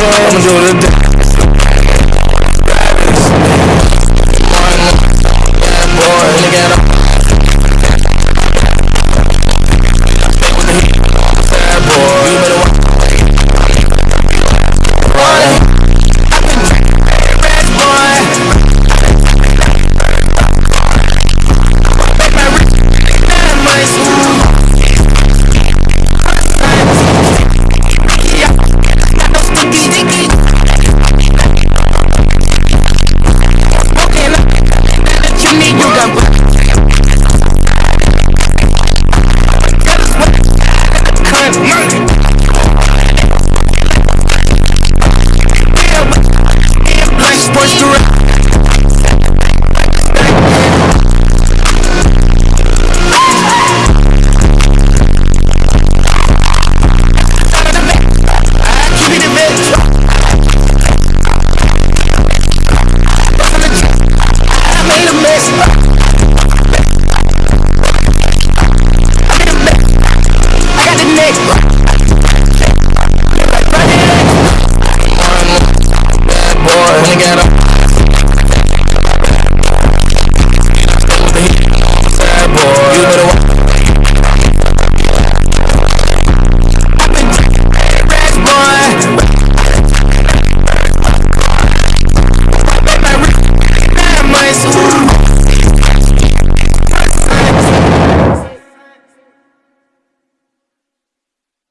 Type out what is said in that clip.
I'ma do it